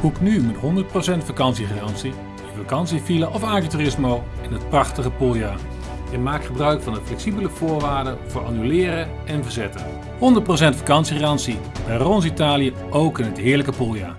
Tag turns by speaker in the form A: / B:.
A: Boek nu met 100% vakantiegarantie je vakantievilla of agriturismo in het prachtige Puglia. En maak gebruik van de flexibele voorwaarden voor annuleren en verzetten. 100% vakantiegarantie bij Rons Italië ook in het heerlijke Puglia.